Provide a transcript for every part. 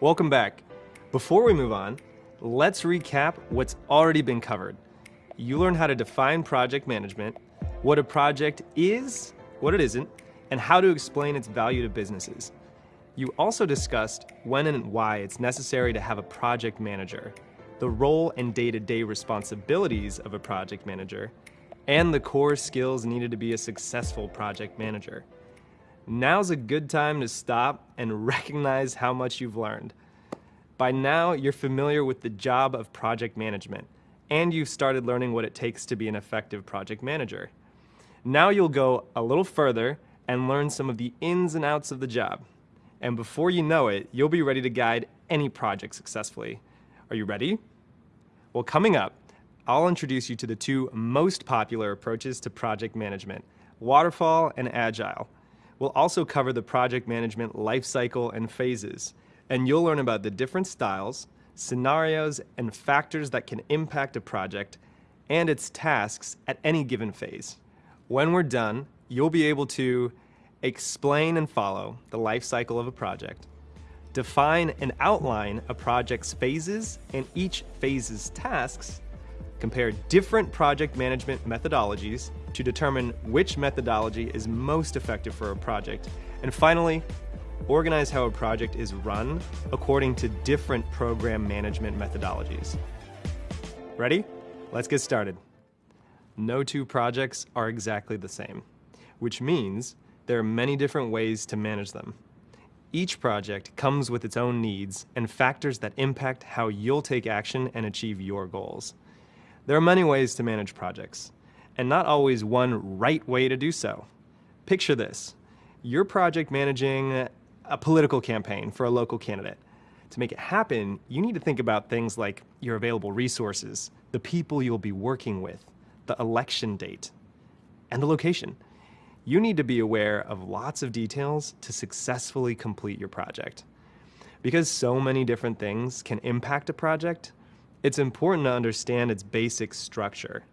Welcome back. Before we move on, let's recap what's already been covered. You learn how to define project management, what a project is, what it isn't, and how to explain its value to businesses. You also discussed when and why it's necessary to have a project manager, the role and day-to-day -day responsibilities of a project manager, and the core skills needed to be a successful project manager. Now's a good time to stop and recognize how much you've learned. By now, you're familiar with the job of project management, and you've started learning what it takes to be an effective project manager. Now you'll go a little further and learn some of the ins and outs of the job. And before you know it, you'll be ready to guide any project successfully. Are you ready? Well, coming up, I'll introduce you to the two most popular approaches to project management, waterfall and agile. We'll also cover the project management lifecycle and phases, and you'll learn about the different styles, scenarios, and factors that can impact a project and its tasks at any given phase. When we're done, you'll be able to explain and follow the life cycle of a project, define and outline a project's phases and each phase's tasks, compare different project management methodologies to determine which methodology is most effective for a project. And finally, organize how a project is run according to different program management methodologies. Ready? Let's get started. No two projects are exactly the same, which means there are many different ways to manage them. Each project comes with its own needs and factors that impact how you'll take action and achieve your goals. There are many ways to manage projects, and not always one right way to do so. Picture this. You're project managing a political campaign for a local candidate. To make it happen, you need to think about things like your available resources, the people you'll be working with, the election date, and the location. You need to be aware of lots of details to successfully complete your project. Because so many different things can impact a project, it's important to understand its basic structure.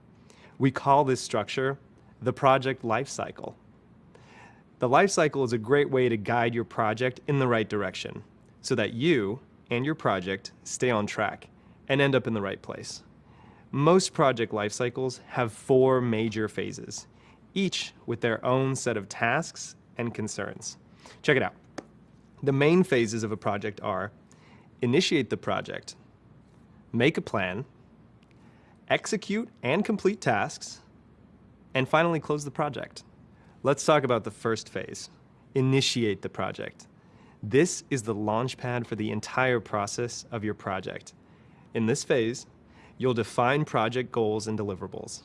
We call this structure the project life cycle. The life cycle is a great way to guide your project in the right direction so that you and your project stay on track and end up in the right place. Most project life cycles have four major phases each with their own set of tasks and concerns. Check it out. The main phases of a project are initiate the project, make a plan, execute and complete tasks, and finally close the project. Let's talk about the first phase, initiate the project. This is the launch pad for the entire process of your project. In this phase, you'll define project goals and deliverables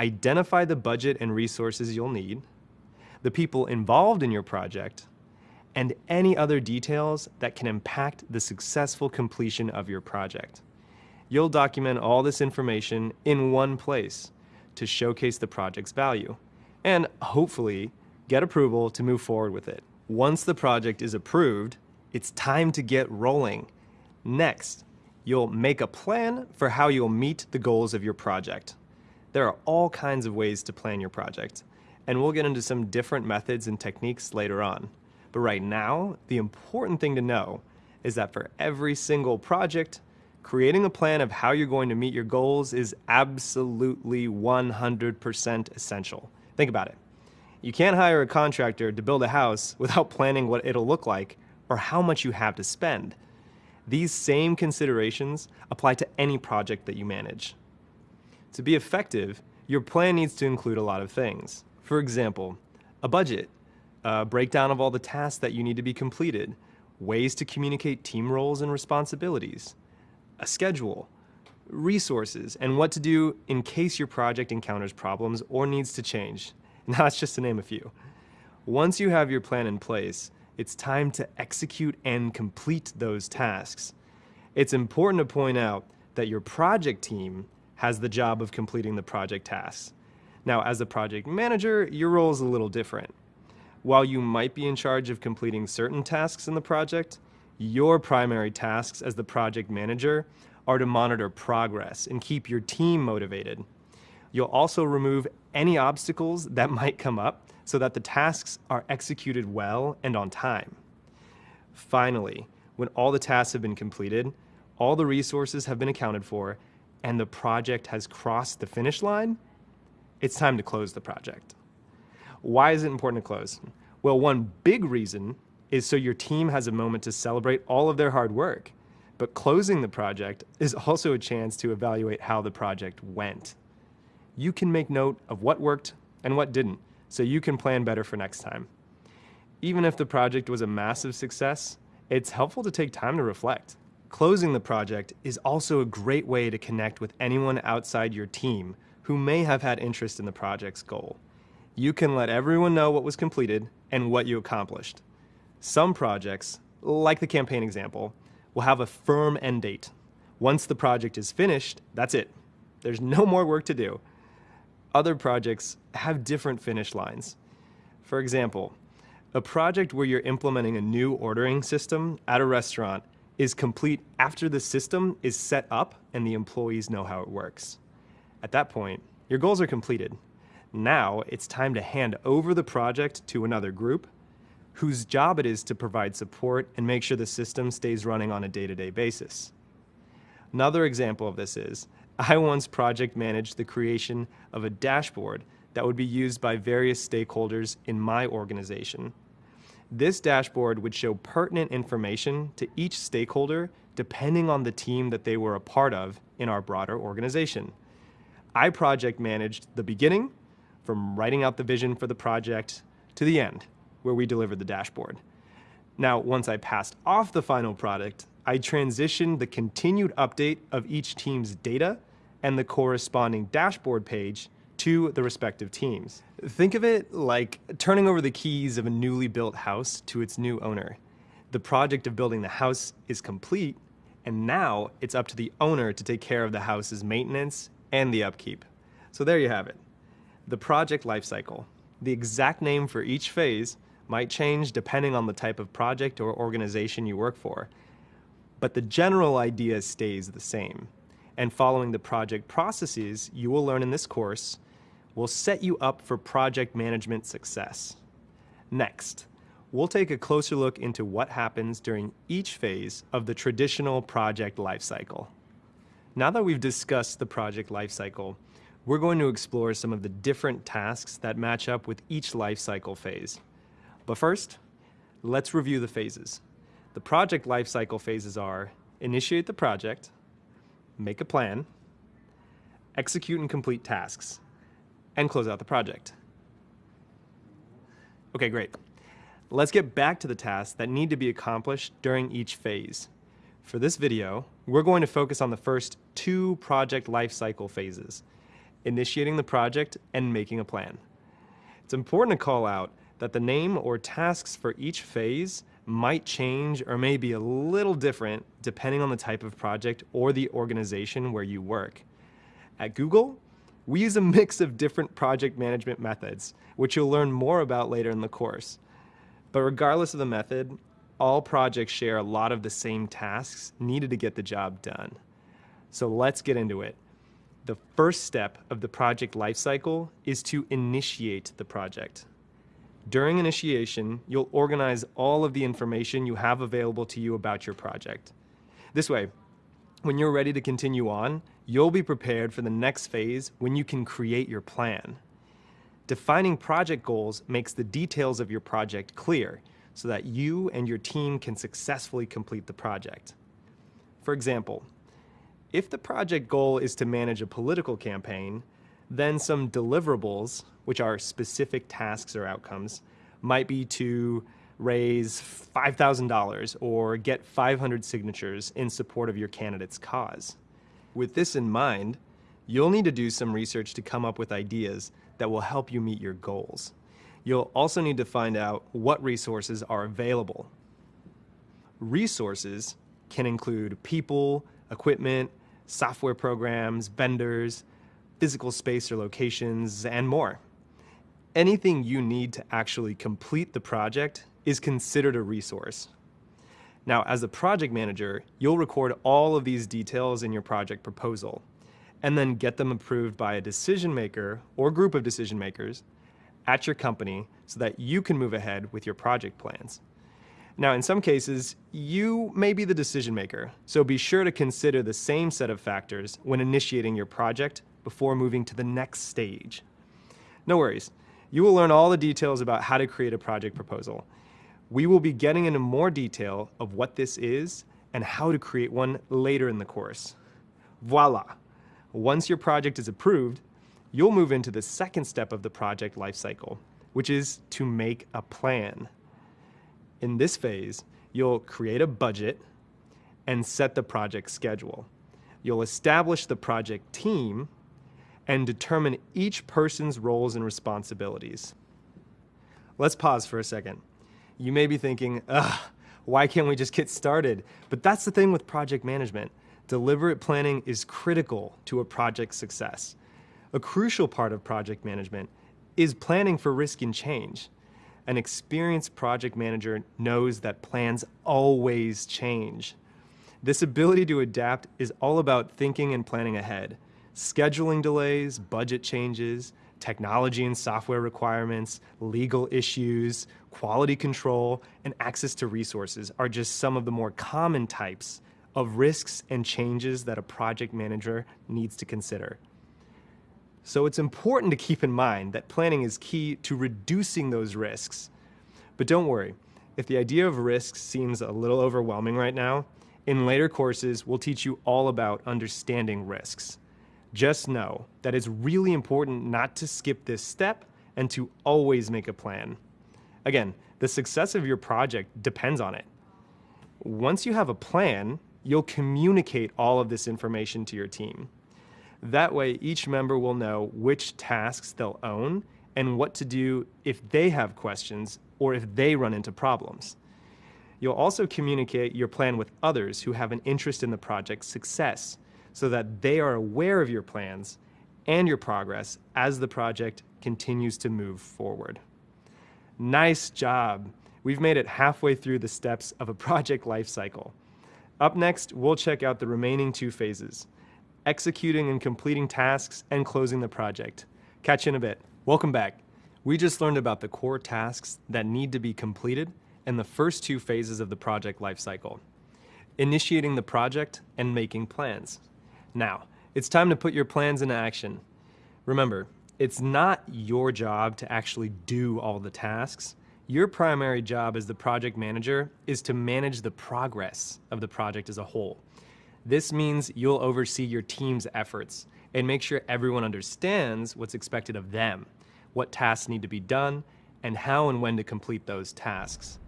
identify the budget and resources you'll need, the people involved in your project, and any other details that can impact the successful completion of your project. You'll document all this information in one place to showcase the project's value and hopefully get approval to move forward with it. Once the project is approved, it's time to get rolling. Next, you'll make a plan for how you'll meet the goals of your project. There are all kinds of ways to plan your project, and we'll get into some different methods and techniques later on. But right now, the important thing to know is that for every single project, creating a plan of how you're going to meet your goals is absolutely 100% essential. Think about it. You can't hire a contractor to build a house without planning what it'll look like or how much you have to spend. These same considerations apply to any project that you manage. To be effective, your plan needs to include a lot of things. For example, a budget, a breakdown of all the tasks that you need to be completed, ways to communicate team roles and responsibilities, a schedule, resources, and what to do in case your project encounters problems or needs to change. And that's just to name a few. Once you have your plan in place, it's time to execute and complete those tasks. It's important to point out that your project team has the job of completing the project tasks. Now, as a project manager, your role is a little different. While you might be in charge of completing certain tasks in the project, your primary tasks as the project manager are to monitor progress and keep your team motivated. You'll also remove any obstacles that might come up so that the tasks are executed well and on time. Finally, when all the tasks have been completed, all the resources have been accounted for, and the project has crossed the finish line, it's time to close the project. Why is it important to close? Well, one big reason is so your team has a moment to celebrate all of their hard work. But closing the project is also a chance to evaluate how the project went. You can make note of what worked and what didn't, so you can plan better for next time. Even if the project was a massive success, it's helpful to take time to reflect. Closing the project is also a great way to connect with anyone outside your team who may have had interest in the project's goal. You can let everyone know what was completed and what you accomplished. Some projects, like the campaign example, will have a firm end date. Once the project is finished, that's it. There's no more work to do. Other projects have different finish lines. For example, a project where you're implementing a new ordering system at a restaurant is complete after the system is set up and the employees know how it works. At that point, your goals are completed. Now it's time to hand over the project to another group whose job it is to provide support and make sure the system stays running on a day-to-day -day basis. Another example of this is, I once project managed the creation of a dashboard that would be used by various stakeholders in my organization. This dashboard would show pertinent information to each stakeholder depending on the team that they were a part of in our broader organization. I project managed the beginning, from writing out the vision for the project, to the end, where we delivered the dashboard. Now, once I passed off the final product, I transitioned the continued update of each team's data and the corresponding dashboard page to the respective teams. Think of it like turning over the keys of a newly built house to its new owner. The project of building the house is complete, and now it's up to the owner to take care of the house's maintenance and the upkeep. So there you have it, the project lifecycle. The exact name for each phase might change depending on the type of project or organization you work for, but the general idea stays the same. And following the project processes you will learn in this course will set you up for project management success. Next, we'll take a closer look into what happens during each phase of the traditional project lifecycle. Now that we've discussed the project lifecycle, we're going to explore some of the different tasks that match up with each lifecycle phase. But first, let's review the phases. The project lifecycle phases are initiate the project, make a plan, execute and complete tasks, and close out the project. Okay, great. Let's get back to the tasks that need to be accomplished during each phase. For this video, we're going to focus on the first two project lifecycle phases, initiating the project and making a plan. It's important to call out that the name or tasks for each phase might change or may be a little different depending on the type of project or the organization where you work. At Google, we use a mix of different project management methods, which you'll learn more about later in the course. But regardless of the method, all projects share a lot of the same tasks needed to get the job done. So let's get into it. The first step of the project lifecycle is to initiate the project. During initiation, you'll organize all of the information you have available to you about your project. This way, when you're ready to continue on, you'll be prepared for the next phase when you can create your plan. Defining project goals makes the details of your project clear so that you and your team can successfully complete the project. For example, if the project goal is to manage a political campaign, then some deliverables, which are specific tasks or outcomes, might be to raise $5,000 or get 500 signatures in support of your candidate's cause. With this in mind, you'll need to do some research to come up with ideas that will help you meet your goals. You'll also need to find out what resources are available. Resources can include people, equipment, software programs, vendors, physical space or locations, and more. Anything you need to actually complete the project is considered a resource. Now, as a project manager, you'll record all of these details in your project proposal and then get them approved by a decision maker or group of decision makers at your company so that you can move ahead with your project plans. Now, in some cases, you may be the decision maker, so be sure to consider the same set of factors when initiating your project before moving to the next stage. No worries, you will learn all the details about how to create a project proposal. We will be getting into more detail of what this is and how to create one later in the course. Voila! Once your project is approved, you'll move into the second step of the project lifecycle, which is to make a plan. In this phase, you'll create a budget and set the project schedule. You'll establish the project team and determine each person's roles and responsibilities. Let's pause for a second. You may be thinking, ugh, why can't we just get started? But that's the thing with project management. Deliberate planning is critical to a project's success. A crucial part of project management is planning for risk and change. An experienced project manager knows that plans always change. This ability to adapt is all about thinking and planning ahead. Scheduling delays, budget changes, technology and software requirements, legal issues, quality control, and access to resources are just some of the more common types of risks and changes that a project manager needs to consider. So it's important to keep in mind that planning is key to reducing those risks. But don't worry, if the idea of risks seems a little overwhelming right now, in later courses, we'll teach you all about understanding risks. Just know that it's really important not to skip this step and to always make a plan. Again, the success of your project depends on it. Once you have a plan, you'll communicate all of this information to your team. That way, each member will know which tasks they'll own and what to do if they have questions or if they run into problems. You'll also communicate your plan with others who have an interest in the project's success so that they are aware of your plans and your progress as the project continues to move forward. Nice job. We've made it halfway through the steps of a project lifecycle. Up next, we'll check out the remaining two phases, executing and completing tasks, and closing the project. Catch you in a bit. Welcome back. We just learned about the core tasks that need to be completed in the first two phases of the project lifecycle, initiating the project and making plans. Now, it's time to put your plans into action. Remember, it's not your job to actually do all the tasks. Your primary job as the project manager is to manage the progress of the project as a whole. This means you'll oversee your team's efforts and make sure everyone understands what's expected of them, what tasks need to be done, and how and when to complete those tasks.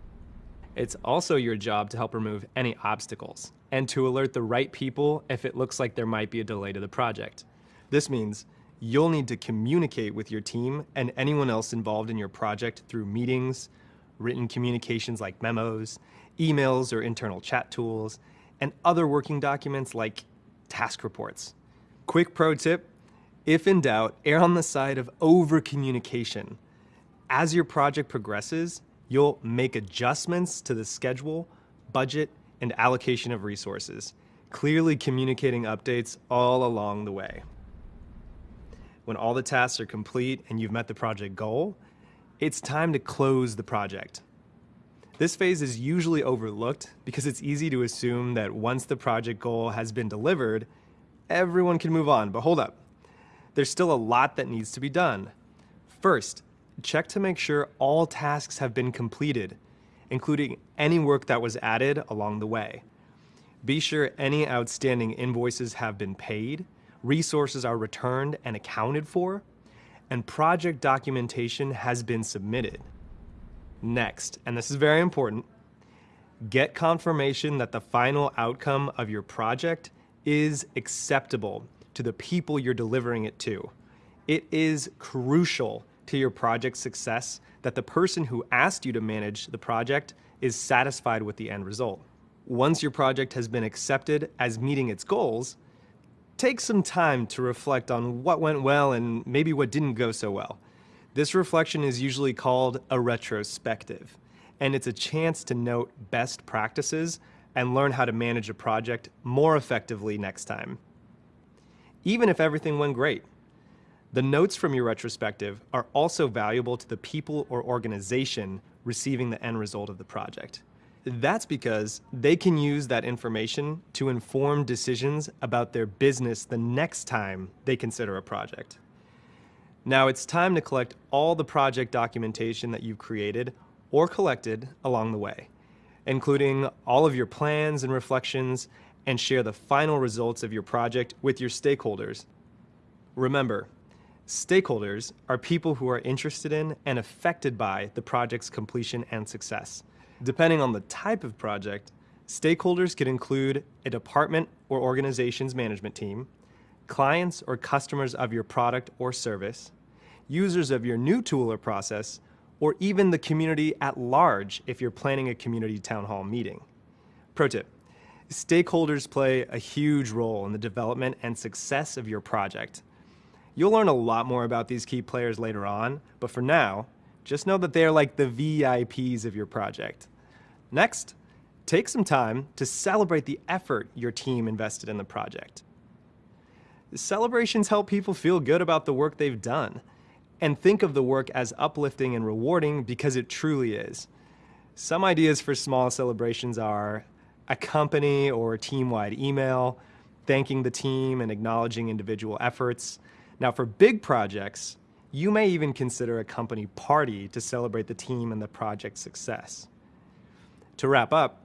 It's also your job to help remove any obstacles and to alert the right people if it looks like there might be a delay to the project. This means you'll need to communicate with your team and anyone else involved in your project through meetings, written communications like memos, emails or internal chat tools, and other working documents like task reports. Quick pro tip, if in doubt, err on the side of over-communication. As your project progresses, you'll make adjustments to the schedule, budget, and allocation of resources, clearly communicating updates all along the way. When all the tasks are complete and you've met the project goal, it's time to close the project. This phase is usually overlooked because it's easy to assume that once the project goal has been delivered, everyone can move on, but hold up. There's still a lot that needs to be done. First, check to make sure all tasks have been completed, including any work that was added along the way. Be sure any outstanding invoices have been paid, resources are returned and accounted for, and project documentation has been submitted. Next, and this is very important, get confirmation that the final outcome of your project is acceptable to the people you're delivering it to. It is crucial to your project success that the person who asked you to manage the project is satisfied with the end result. Once your project has been accepted as meeting its goals, take some time to reflect on what went well and maybe what didn't go so well. This reflection is usually called a retrospective, and it's a chance to note best practices and learn how to manage a project more effectively next time. Even if everything went great, the notes from your retrospective are also valuable to the people or organization receiving the end result of the project. That's because they can use that information to inform decisions about their business the next time they consider a project. Now it's time to collect all the project documentation that you've created or collected along the way, including all of your plans and reflections, and share the final results of your project with your stakeholders. Remember, stakeholders are people who are interested in and affected by the project's completion and success. Depending on the type of project, stakeholders could include a department or organization's management team, clients or customers of your product or service, users of your new tool or process, or even the community at large if you're planning a community town hall meeting. Pro tip, stakeholders play a huge role in the development and success of your project. You'll learn a lot more about these key players later on, but for now, just know that they are like the VIPs of your project. Next, take some time to celebrate the effort your team invested in the project. Celebrations help people feel good about the work they've done and think of the work as uplifting and rewarding because it truly is. Some ideas for small celebrations are a company or team-wide email, thanking the team and acknowledging individual efforts. Now for big projects, you may even consider a company party to celebrate the team and the project's success. To wrap up,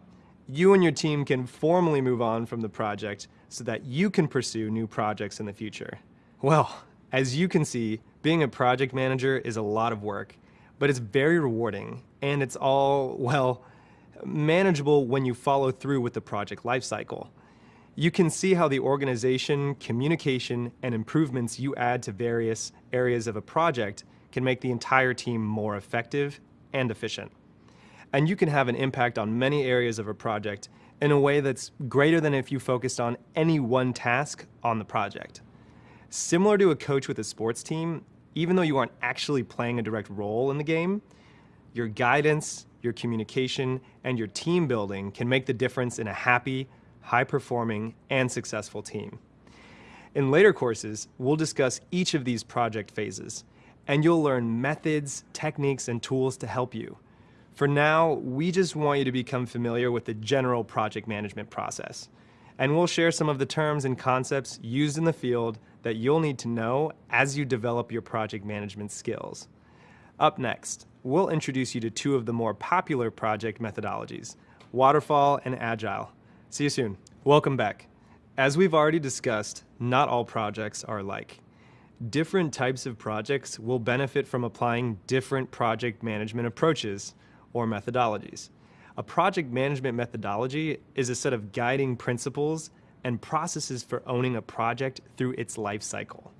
you and your team can formally move on from the project so that you can pursue new projects in the future. Well, as you can see, being a project manager is a lot of work, but it's very rewarding and it's all, well, manageable when you follow through with the project lifecycle. You can see how the organization, communication, and improvements you add to various areas of a project can make the entire team more effective and efficient. And you can have an impact on many areas of a project in a way that's greater than if you focused on any one task on the project. Similar to a coach with a sports team, even though you aren't actually playing a direct role in the game, your guidance, your communication, and your team building can make the difference in a happy, high-performing, and successful team. In later courses, we'll discuss each of these project phases, and you'll learn methods, techniques, and tools to help you. For now, we just want you to become familiar with the general project management process, and we'll share some of the terms and concepts used in the field that you'll need to know as you develop your project management skills. Up next, we'll introduce you to two of the more popular project methodologies, Waterfall and Agile. See you soon. Welcome back. As we've already discussed, not all projects are alike. Different types of projects will benefit from applying different project management approaches or methodologies. A project management methodology is a set of guiding principles and processes for owning a project through its life cycle.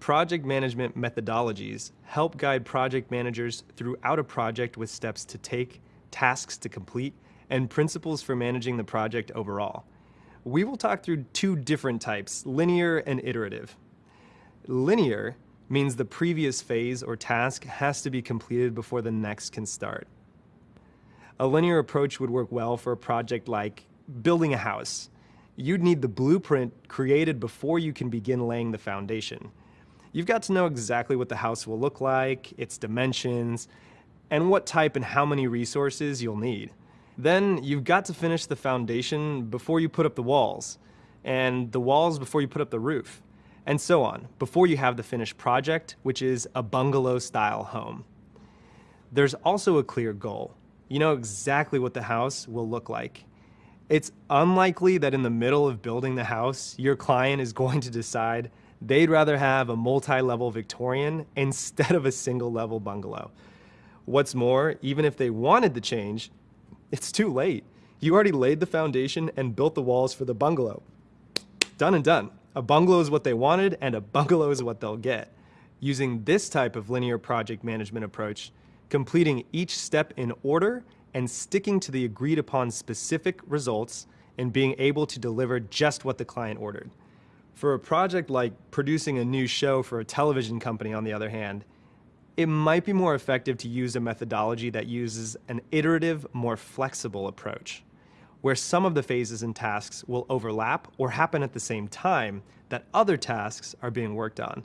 Project management methodologies help guide project managers throughout a project with steps to take, tasks to complete, and principles for managing the project overall. We will talk through two different types, linear and iterative. Linear means the previous phase or task has to be completed before the next can start. A linear approach would work well for a project like building a house. You'd need the blueprint created before you can begin laying the foundation. You've got to know exactly what the house will look like, its dimensions, and what type and how many resources you'll need. Then you've got to finish the foundation before you put up the walls, and the walls before you put up the roof, and so on, before you have the finished project, which is a bungalow-style home. There's also a clear goal. You know exactly what the house will look like. It's unlikely that in the middle of building the house, your client is going to decide they'd rather have a multi-level Victorian instead of a single-level bungalow. What's more, even if they wanted the change, it's too late. You already laid the foundation and built the walls for the bungalow. Done and done. A bungalow is what they wanted and a bungalow is what they'll get. Using this type of linear project management approach, completing each step in order and sticking to the agreed upon specific results and being able to deliver just what the client ordered. For a project like producing a new show for a television company, on the other hand, it might be more effective to use a methodology that uses an iterative, more flexible approach, where some of the phases and tasks will overlap or happen at the same time that other tasks are being worked on.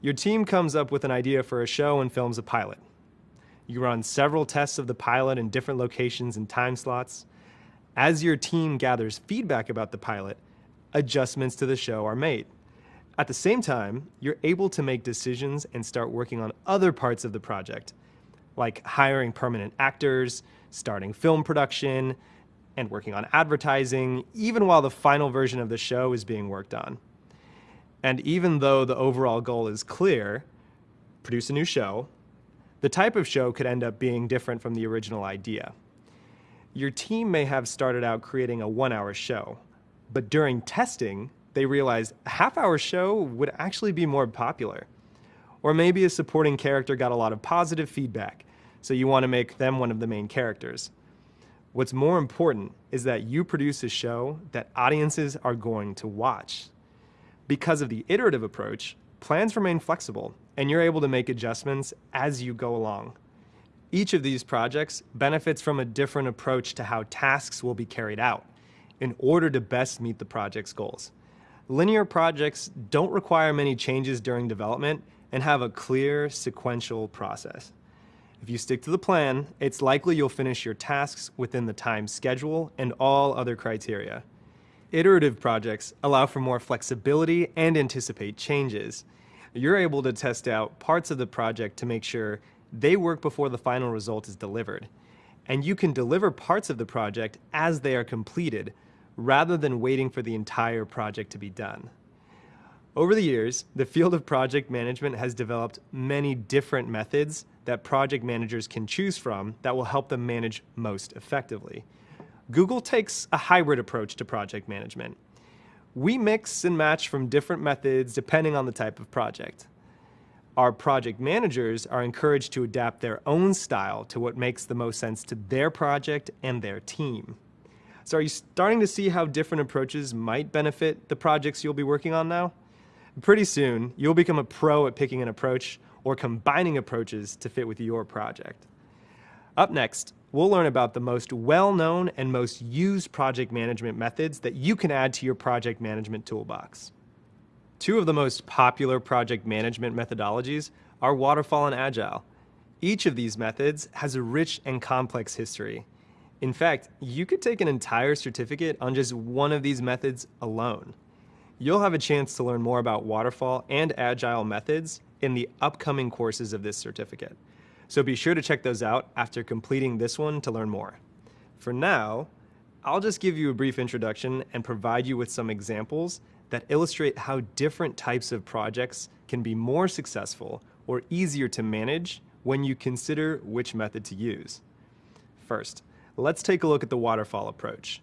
Your team comes up with an idea for a show and films a pilot. You run several tests of the pilot in different locations and time slots. As your team gathers feedback about the pilot, adjustments to the show are made. At the same time, you're able to make decisions and start working on other parts of the project, like hiring permanent actors, starting film production, and working on advertising, even while the final version of the show is being worked on. And even though the overall goal is clear, produce a new show, the type of show could end up being different from the original idea. Your team may have started out creating a one hour show, but during testing, they realized a half hour show would actually be more popular. Or maybe a supporting character got a lot of positive feedback, so you want to make them one of the main characters. What's more important is that you produce a show that audiences are going to watch. Because of the iterative approach, plans remain flexible and you're able to make adjustments as you go along. Each of these projects benefits from a different approach to how tasks will be carried out in order to best meet the project's goals. Linear projects don't require many changes during development and have a clear sequential process. If you stick to the plan, it's likely you'll finish your tasks within the time schedule and all other criteria. Iterative projects allow for more flexibility and anticipate changes. You're able to test out parts of the project to make sure they work before the final result is delivered. And you can deliver parts of the project as they are completed rather than waiting for the entire project to be done. Over the years, the field of project management has developed many different methods that project managers can choose from that will help them manage most effectively. Google takes a hybrid approach to project management. We mix and match from different methods depending on the type of project. Our project managers are encouraged to adapt their own style to what makes the most sense to their project and their team. So are you starting to see how different approaches might benefit the projects you'll be working on now? Pretty soon, you'll become a pro at picking an approach or combining approaches to fit with your project. Up next, we'll learn about the most well-known and most used project management methods that you can add to your project management toolbox. Two of the most popular project management methodologies are Waterfall and Agile. Each of these methods has a rich and complex history, in fact, you could take an entire certificate on just one of these methods alone. You'll have a chance to learn more about waterfall and agile methods in the upcoming courses of this certificate. So be sure to check those out after completing this one to learn more. For now, I'll just give you a brief introduction and provide you with some examples that illustrate how different types of projects can be more successful or easier to manage when you consider which method to use. First, let's take a look at the waterfall approach.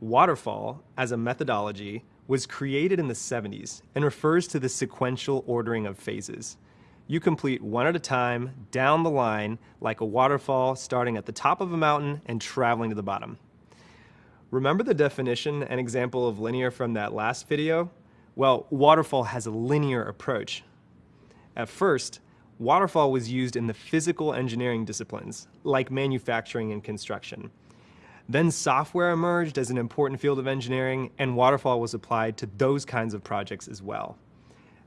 Waterfall, as a methodology, was created in the 70s and refers to the sequential ordering of phases. You complete one at a time, down the line, like a waterfall starting at the top of a mountain and traveling to the bottom. Remember the definition and example of linear from that last video? Well, waterfall has a linear approach. At first, waterfall was used in the physical engineering disciplines, like manufacturing and construction. Then software emerged as an important field of engineering, and waterfall was applied to those kinds of projects as well.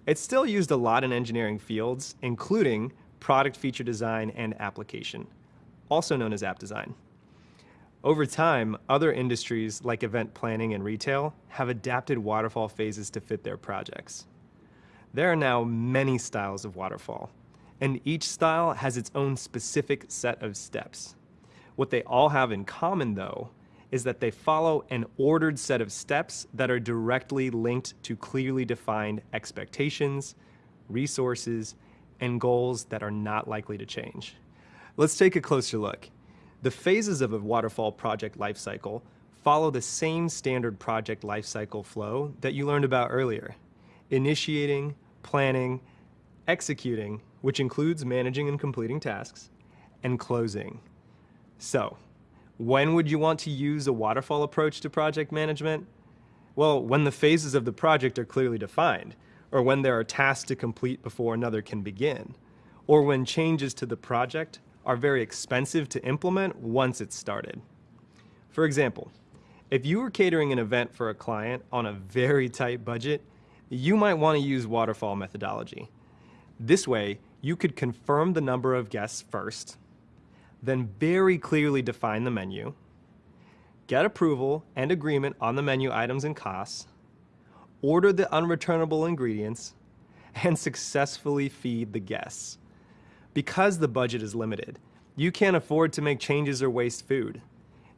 It's still used a lot in engineering fields, including product feature design and application, also known as app design. Over time, other industries like event planning and retail have adapted waterfall phases to fit their projects. There are now many styles of waterfall, and each style has its own specific set of steps. What they all have in common, though, is that they follow an ordered set of steps that are directly linked to clearly defined expectations, resources, and goals that are not likely to change. Let's take a closer look. The phases of a waterfall project lifecycle follow the same standard project lifecycle flow that you learned about earlier. Initiating, planning, executing, which includes managing and completing tasks, and closing. So, when would you want to use a waterfall approach to project management? Well, when the phases of the project are clearly defined, or when there are tasks to complete before another can begin, or when changes to the project are very expensive to implement once it's started. For example, if you were catering an event for a client on a very tight budget, you might want to use waterfall methodology. This way, you could confirm the number of guests first, then very clearly define the menu, get approval and agreement on the menu items and costs, order the unreturnable ingredients, and successfully feed the guests. Because the budget is limited, you can't afford to make changes or waste food.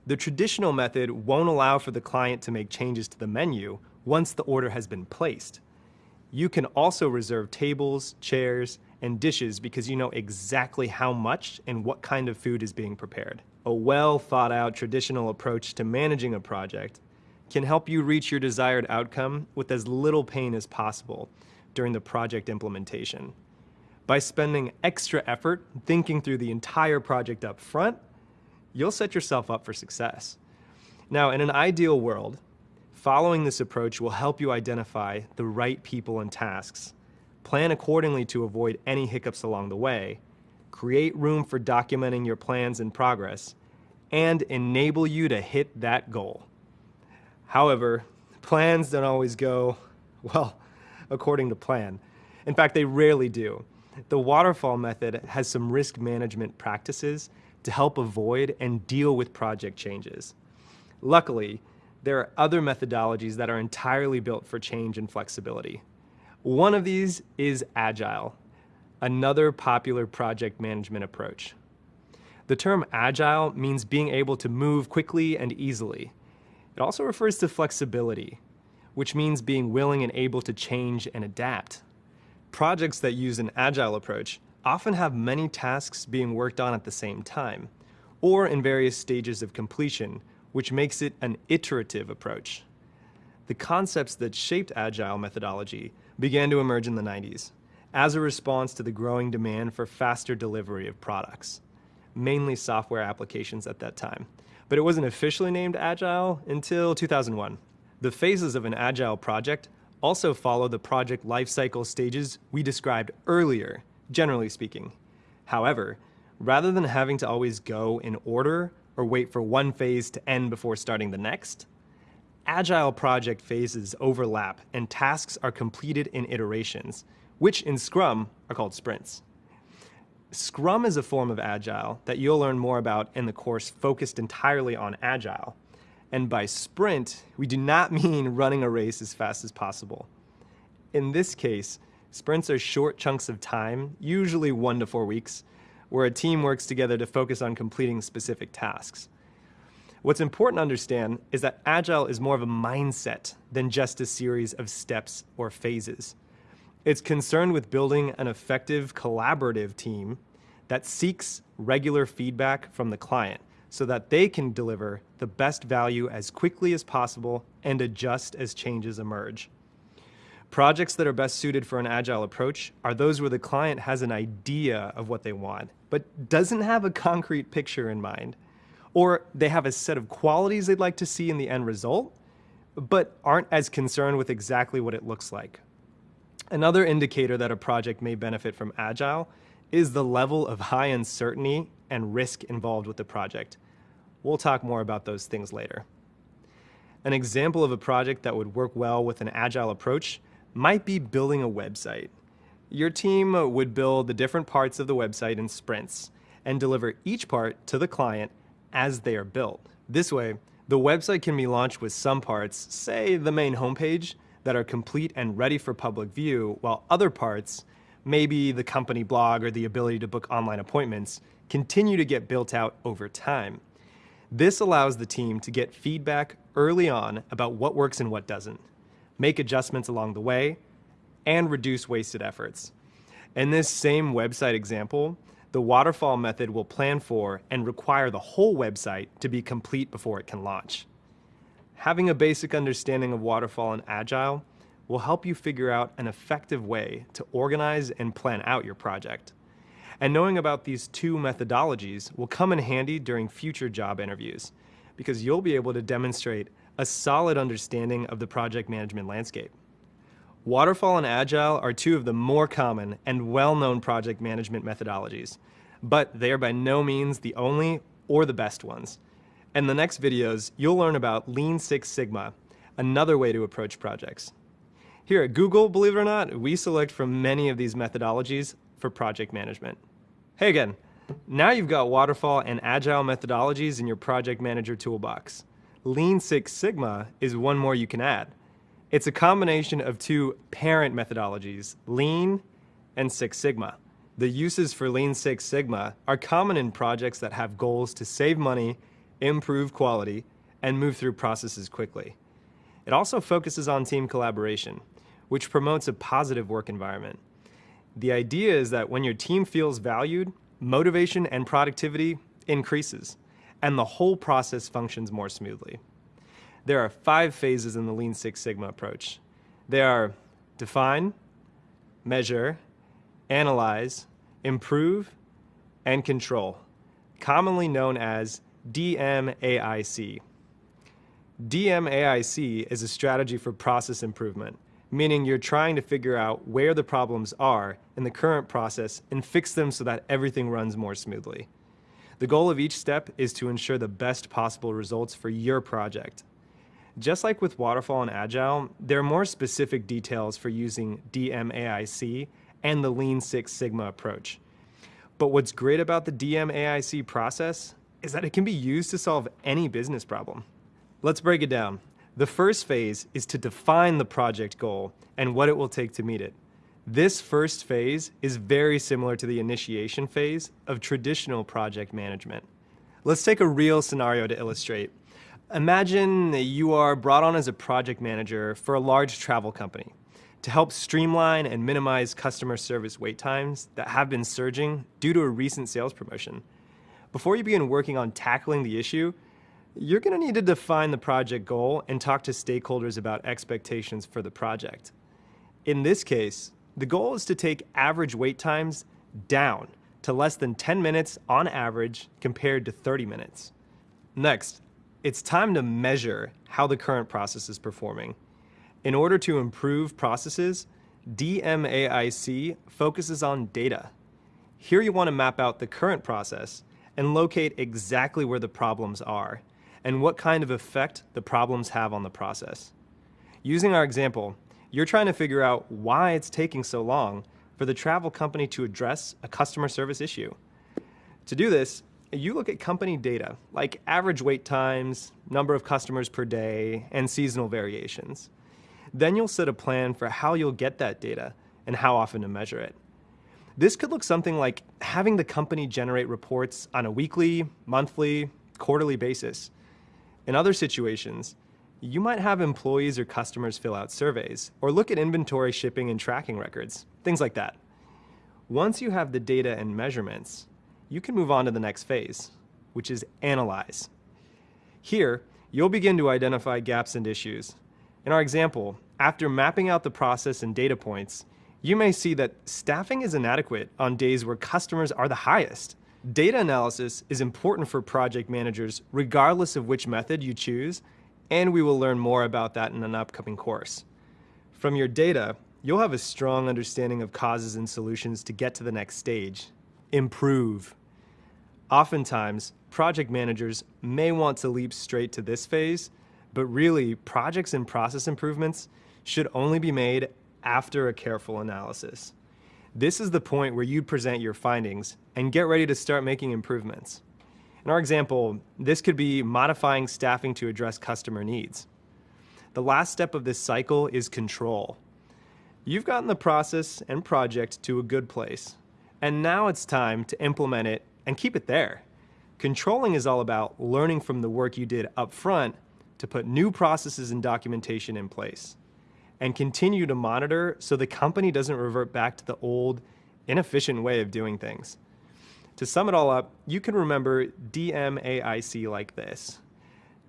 The traditional method won't allow for the client to make changes to the menu once the order has been placed. You can also reserve tables, chairs, and dishes because you know exactly how much and what kind of food is being prepared. A well thought out traditional approach to managing a project can help you reach your desired outcome with as little pain as possible during the project implementation. By spending extra effort thinking through the entire project up front, you'll set yourself up for success. Now, in an ideal world, following this approach will help you identify the right people and tasks, plan accordingly to avoid any hiccups along the way, create room for documenting your plans and progress, and enable you to hit that goal. However, plans don't always go, well, according to plan. In fact, they rarely do. The waterfall method has some risk management practices to help avoid and deal with project changes. Luckily, there are other methodologies that are entirely built for change and flexibility. One of these is Agile, another popular project management approach. The term Agile means being able to move quickly and easily. It also refers to flexibility, which means being willing and able to change and adapt. Projects that use an Agile approach often have many tasks being worked on at the same time, or in various stages of completion, which makes it an iterative approach. The concepts that shaped Agile methodology began to emerge in the 90s as a response to the growing demand for faster delivery of products, mainly software applications at that time. But it wasn't officially named Agile until 2001. The phases of an Agile project also follow the project lifecycle stages we described earlier generally speaking. However, rather than having to always go in order or wait for one phase to end before starting the next, agile project phases overlap and tasks are completed in iterations, which in Scrum are called sprints. Scrum is a form of agile that you'll learn more about in the course focused entirely on agile. And by sprint, we do not mean running a race as fast as possible. In this case, Sprints are short chunks of time, usually one to four weeks, where a team works together to focus on completing specific tasks. What's important to understand is that Agile is more of a mindset than just a series of steps or phases. It's concerned with building an effective collaborative team that seeks regular feedback from the client so that they can deliver the best value as quickly as possible and adjust as changes emerge. Projects that are best suited for an agile approach are those where the client has an idea of what they want, but doesn't have a concrete picture in mind. Or they have a set of qualities they'd like to see in the end result, but aren't as concerned with exactly what it looks like. Another indicator that a project may benefit from agile is the level of high uncertainty and risk involved with the project. We'll talk more about those things later. An example of a project that would work well with an agile approach might be building a website. Your team would build the different parts of the website in sprints and deliver each part to the client as they are built. This way, the website can be launched with some parts, say the main homepage, that are complete and ready for public view, while other parts, maybe the company blog or the ability to book online appointments, continue to get built out over time. This allows the team to get feedback early on about what works and what doesn't make adjustments along the way, and reduce wasted efforts. In this same website example, the waterfall method will plan for and require the whole website to be complete before it can launch. Having a basic understanding of waterfall and agile will help you figure out an effective way to organize and plan out your project. And knowing about these two methodologies will come in handy during future job interviews because you'll be able to demonstrate a solid understanding of the project management landscape. Waterfall and Agile are two of the more common and well-known project management methodologies, but they are by no means the only or the best ones. In the next videos, you'll learn about Lean Six Sigma, another way to approach projects. Here at Google, believe it or not, we select from many of these methodologies for project management. Hey again, Now you've got waterfall and agile methodologies in your project manager toolbox. Lean Six Sigma is one more you can add. It's a combination of two parent methodologies, Lean and Six Sigma. The uses for Lean Six Sigma are common in projects that have goals to save money, improve quality, and move through processes quickly. It also focuses on team collaboration, which promotes a positive work environment. The idea is that when your team feels valued, motivation and productivity increases, and the whole process functions more smoothly. There are five phases in the Lean Six Sigma approach. They are define, measure, analyze, improve, and control, commonly known as DMAIC. DMAIC is a strategy for process improvement, meaning you're trying to figure out where the problems are in the current process and fix them so that everything runs more smoothly. The goal of each step is to ensure the best possible results for your project. Just like with Waterfall and Agile, there are more specific details for using DMAIC and the Lean Six Sigma approach. But what's great about the DMAIC process is that it can be used to solve any business problem. Let's break it down. The first phase is to define the project goal and what it will take to meet it. This first phase is very similar to the initiation phase of traditional project management. Let's take a real scenario to illustrate. Imagine that you are brought on as a project manager for a large travel company to help streamline and minimize customer service wait times that have been surging due to a recent sales promotion. Before you begin working on tackling the issue, you're going to need to define the project goal and talk to stakeholders about expectations for the project. In this case, the goal is to take average wait times down to less than 10 minutes on average compared to 30 minutes. Next, it's time to measure how the current process is performing. In order to improve processes, DMAIC focuses on data. Here you want to map out the current process and locate exactly where the problems are and what kind of effect the problems have on the process. Using our example, you're trying to figure out why it's taking so long for the travel company to address a customer service issue. To do this, you look at company data, like average wait times, number of customers per day, and seasonal variations. Then you'll set a plan for how you'll get that data and how often to measure it. This could look something like having the company generate reports on a weekly, monthly, quarterly basis in other situations, you might have employees or customers fill out surveys or look at inventory shipping and tracking records, things like that. Once you have the data and measurements, you can move on to the next phase, which is analyze. Here, you'll begin to identify gaps and issues. In our example, after mapping out the process and data points, you may see that staffing is inadequate on days where customers are the highest, Data analysis is important for project managers regardless of which method you choose, and we will learn more about that in an upcoming course. From your data, you'll have a strong understanding of causes and solutions to get to the next stage. Improve. Oftentimes, project managers may want to leap straight to this phase, but really, projects and process improvements should only be made after a careful analysis. This is the point where you'd present your findings and get ready to start making improvements. In our example, this could be modifying staffing to address customer needs. The last step of this cycle is control. You've gotten the process and project to a good place, and now it's time to implement it and keep it there. Controlling is all about learning from the work you did up front to put new processes and documentation in place and continue to monitor so the company doesn't revert back to the old, inefficient way of doing things. To sum it all up, you can remember DMAIC like this.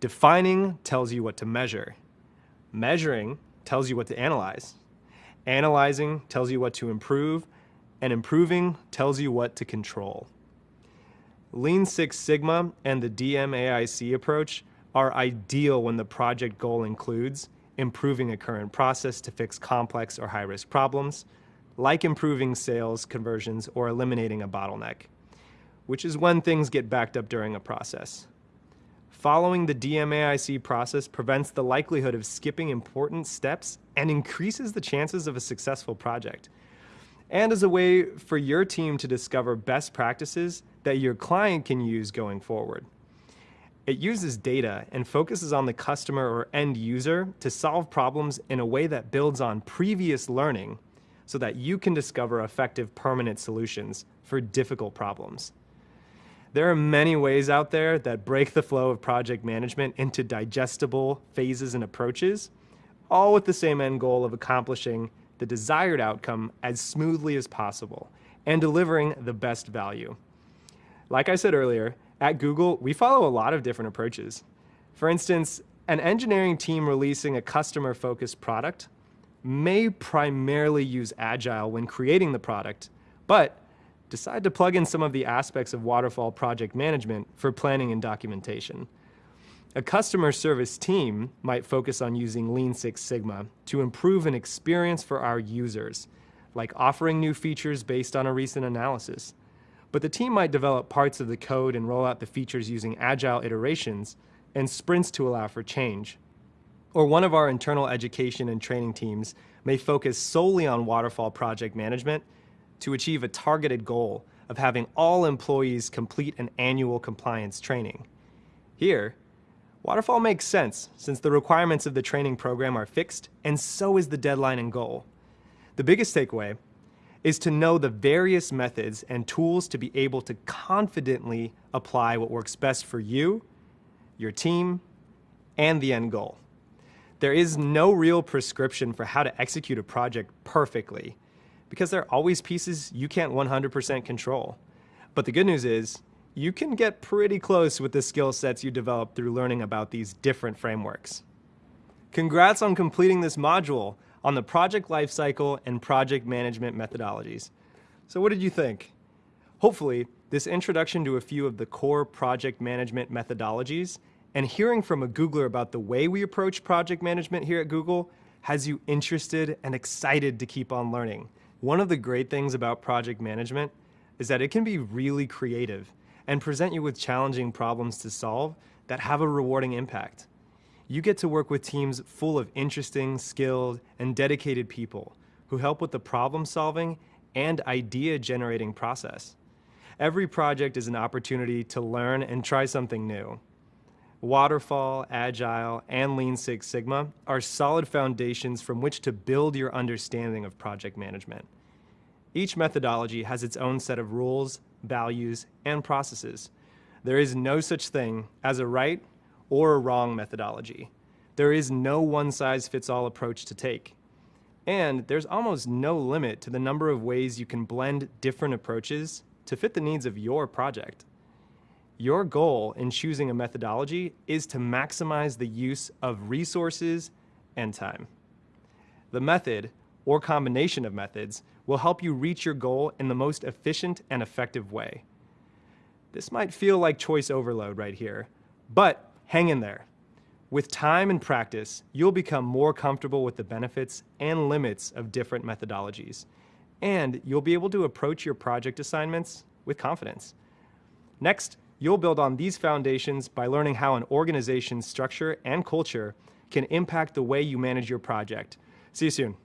Defining tells you what to measure. Measuring tells you what to analyze. Analyzing tells you what to improve, and improving tells you what to control. Lean Six Sigma and the DMAIC approach are ideal when the project goal includes improving a current process to fix complex or high-risk problems, like improving sales conversions or eliminating a bottleneck, which is when things get backed up during a process. Following the DMAIC process prevents the likelihood of skipping important steps and increases the chances of a successful project. And as a way for your team to discover best practices that your client can use going forward. It uses data and focuses on the customer or end user to solve problems in a way that builds on previous learning so that you can discover effective permanent solutions for difficult problems. There are many ways out there that break the flow of project management into digestible phases and approaches, all with the same end goal of accomplishing the desired outcome as smoothly as possible and delivering the best value. Like I said earlier, at Google, we follow a lot of different approaches. For instance, an engineering team releasing a customer-focused product may primarily use Agile when creating the product, but decide to plug in some of the aspects of waterfall project management for planning and documentation. A customer service team might focus on using Lean Six Sigma to improve an experience for our users, like offering new features based on a recent analysis. But the team might develop parts of the code and roll out the features using agile iterations and sprints to allow for change. Or one of our internal education and training teams may focus solely on waterfall project management to achieve a targeted goal of having all employees complete an annual compliance training. Here, Waterfall makes sense since the requirements of the training program are fixed and so is the deadline and goal. The biggest takeaway is to know the various methods and tools to be able to confidently apply what works best for you, your team, and the end goal. There is no real prescription for how to execute a project perfectly because there are always pieces you can't 100% control. But the good news is you can get pretty close with the skill sets you develop through learning about these different frameworks. Congrats on completing this module on the project lifecycle and project management methodologies. So what did you think? Hopefully, this introduction to a few of the core project management methodologies and hearing from a Googler about the way we approach project management here at Google has you interested and excited to keep on learning. One of the great things about project management is that it can be really creative and present you with challenging problems to solve that have a rewarding impact. You get to work with teams full of interesting, skilled, and dedicated people who help with the problem solving and idea generating process. Every project is an opportunity to learn and try something new. Waterfall, Agile, and Lean Six Sigma are solid foundations from which to build your understanding of project management. Each methodology has its own set of rules, values, and processes. There is no such thing as a right or a wrong methodology. There is no one-size-fits-all approach to take. And there's almost no limit to the number of ways you can blend different approaches to fit the needs of your project. Your goal in choosing a methodology is to maximize the use of resources and time. The method, or combination of methods, will help you reach your goal in the most efficient and effective way. This might feel like choice overload right here, but hang in there. With time and practice, you'll become more comfortable with the benefits and limits of different methodologies, and you'll be able to approach your project assignments with confidence. Next, you'll build on these foundations by learning how an organization's structure and culture can impact the way you manage your project. See you soon.